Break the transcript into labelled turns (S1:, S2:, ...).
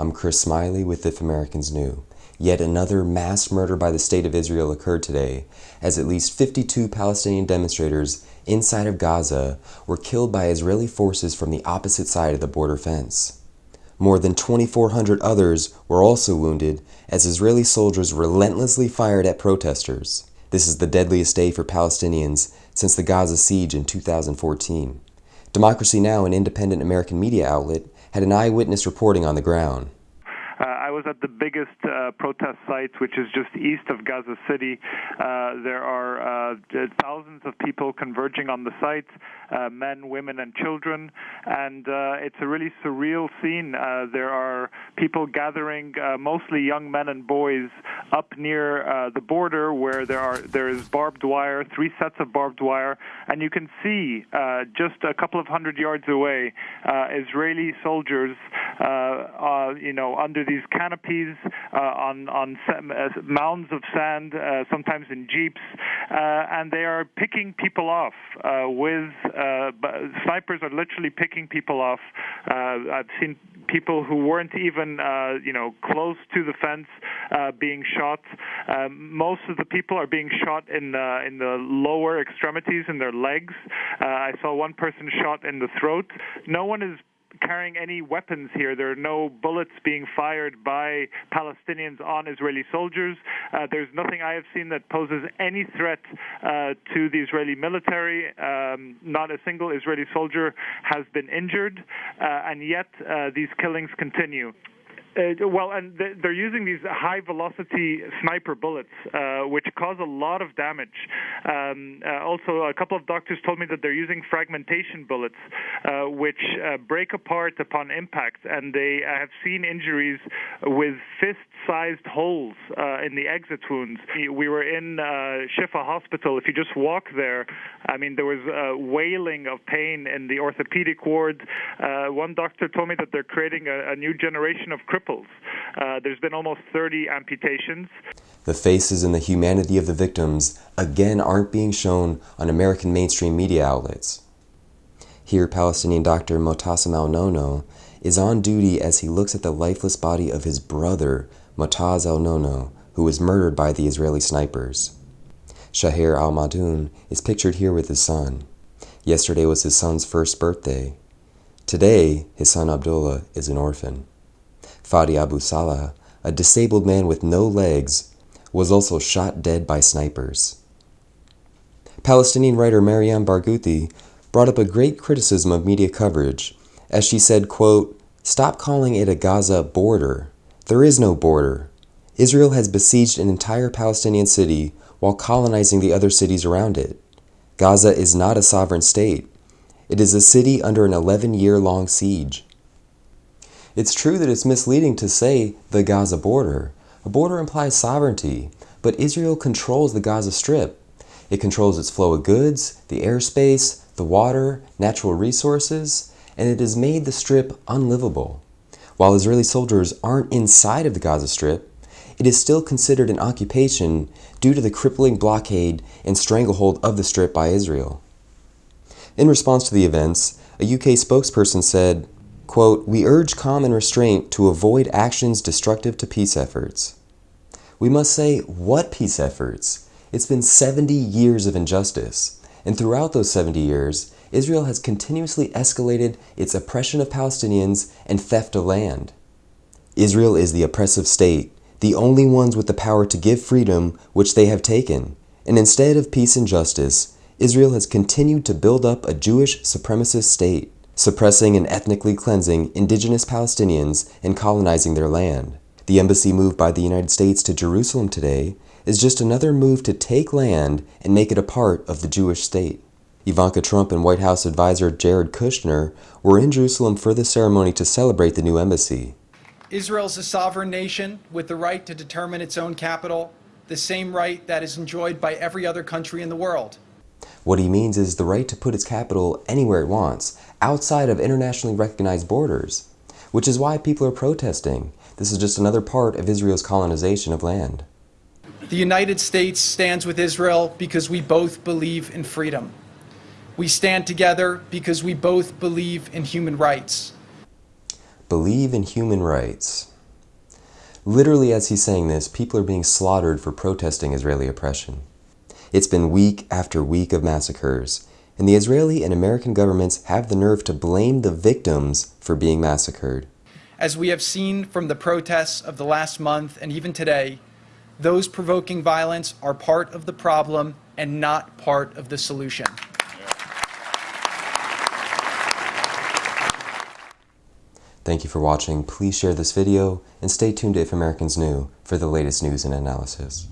S1: I'm Chris Smiley with If Americans Knew. Yet another mass murder by the State of Israel occurred today, as at least 52 Palestinian demonstrators inside of Gaza were killed by Israeli forces from the opposite side of the border fence. More than 2,400 others were also wounded as Israeli soldiers relentlessly fired at protesters. This is the deadliest day for Palestinians since the Gaza siege in 2014. Democracy Now!, an independent American media outlet, had an eyewitness reporting on the ground.
S2: I was at the biggest uh, protest site, which is just east of Gaza City. Uh, there are uh, thousands of people converging on the site, uh, men, women, and children, and uh, it's a really surreal scene. there are people gathering, mostly young men and boys, up near the border where there are there is barbed wire, three sets of barbed wire, and you can see just a couple of hundred yards away Israeli soldiers, you know, under these canopies uh, on on uh, mounds of sand, uh, sometimes in jeeps, and they are picking people off with snipers are literally picking people off. I've seen people who weren't even uh, you know close to the fence uh, being shot. Most of the people are being shot in uh, in the lower extremities in their legs. I saw one person shot in the throat. No one is carrying any weapons here. There are no bullets being fired by Palestinians on Israeli soldiers. Uh, there's nothing I have seen that poses any threat uh, to the Israeli military. Um, not a single Israeli soldier has been injured, uh, and yet uh, these killings continue. Uh, well, and they're using these high velocity sniper bullets, uh, which cause a lot of damage. Um, uh, also, a couple of doctors told me that they're using fragmentation bullets, uh, which uh, break apart upon impact, and they have seen injuries with fist sized holes uh, in the exit wounds. We were in Shifa Hospital. If you just walk there, I mean, there was wailing of pain in the orthopedic ward. one doctor told me that they're creating a, a new generation of cripples cripples. Uh, there's been almost 30 amputations.
S1: The faces and the humanity of the victims again aren't being shown on American mainstream media outlets. Here, Palestinian doctor Motassem al-Nono is on duty as he looks at the lifeless body of his brother, Motaz al-Nono, who was murdered by the Israeli snipers. Shahir al-Madoun is pictured here with his son. Yesterday was his son's first birthday. Today, his son Abdullah is an orphan. Fadi Abu Salah, a disabled man with no legs, was also shot dead by snipers. Palestinian writer Mariam Barghouti brought up a great criticism of media coverage, as she said, quote, Stop calling it a Gaza border. There is no border. Israel has besieged an entire Palestinian city while colonizing the other cities around it. Gaza is not a sovereign state. It is a city under an 11 year long siege. It's true that it's misleading to say the Gaza border. A border implies sovereignty, but Israel controls the Gaza Strip. It controls its flow of goods, the airspace, the water, natural resources, and it has made the Strip unlivable. While Israeli soldiers aren't inside of the Gaza Strip, it is still considered an occupation due to the crippling blockade and stranglehold of the Strip by Israel. In response to the events, a UK spokesperson said, Quote, we urge calm and restraint to avoid actions destructive to peace efforts. We must say, what peace efforts? It's been 70 years of injustice, and throughout those 70 years, Israel has continuously escalated its oppression of Palestinians and theft of land. Israel is the oppressive state, the only ones with the power to give freedom which they have taken, and instead of peace and justice, Israel has continued to build up a Jewish supremacist state suppressing and ethnically cleansing indigenous Palestinians and colonizing their land. The embassy move by the United States to Jerusalem today is just another move to take land and make it a part of the Jewish state. Ivanka Trump and White House advisor Jared Kushner were in Jerusalem for the ceremony to celebrate the new embassy.
S3: Israel is a sovereign nation with the right to determine its own capital, the same right that is enjoyed by every other country in the world.
S1: What he means is the right to put its capital anywhere it wants, outside of internationally recognized borders, which is why people are protesting. This is just another part of Israel's colonization of land.
S3: The United States stands with Israel because we both believe in freedom. We stand together because we both believe in human rights.
S1: Believe in human rights. Literally, as he's saying this, people are being slaughtered for protesting Israeli oppression. It's been week after week of massacres, and the Israeli and American governments have the nerve to blame the victims for being massacred.
S3: As we have seen from the protests of the last month and even today, those provoking violence are part of the problem and not part of the solution.
S1: Thank you for watching. Please share this video and stay tuned to If Americans Knew for the latest news and analysis.